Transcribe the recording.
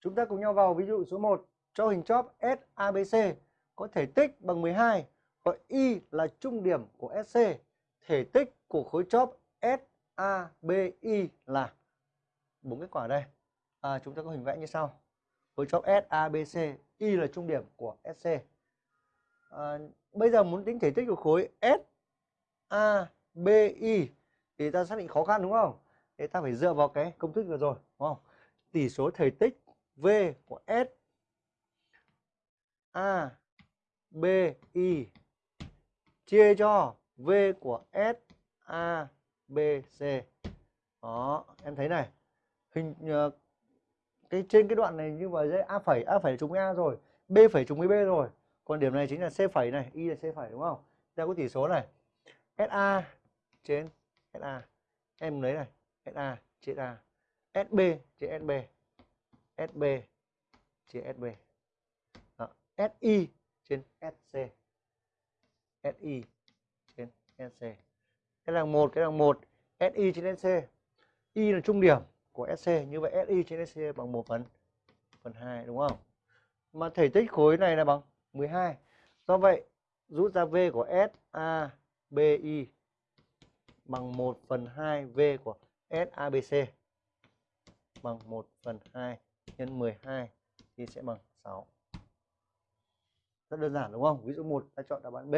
Chúng ta cùng nhau vào ví dụ số 1 cho hình chóp SABC có thể tích bằng 12 gọi Y là trung điểm của SC. Thể tích của khối chóp SABI là bốn kết quả đây. À, chúng ta có hình vẽ như sau. Khối chóp SABC, Y là trung điểm của SC. À, bây giờ muốn tính thể tích của khối SABI thì ta xác định khó khăn đúng không? Thì ta phải dựa vào cái công thức vừa rồi, đúng không? Tỷ số thể tích V của S A B I chia cho V của S A B C. Đó, em thấy này. Hình uh, cái trên cái đoạn này như vậy dễ A phẩy A phẩy trùng với A rồi, B phẩy trùng với B rồi. Còn điểm này chính là C phẩy này, Y là C phẩy đúng không? Ta có tỷ số này. SA trên SA. Em lấy này, SA trên A. SB trên SB. SB chia SB. Đó. SI trên SC. SI trên SC. Cái đằng một, cái đằng một. SI trên SC. Y là trung điểm của SC. Như vậy SI trên SC bằng 1 phần phần 2 đúng không? Mà thể tích khối này là bằng 12. Do vậy rút ra V của SABI bằng 1 phần 2 V của SABC bằng 1 phần 2 nhân 12 thì sẽ bằng 6. Rất đơn giản, đúng không? Ví dụ 1 ta chọn đáp án B.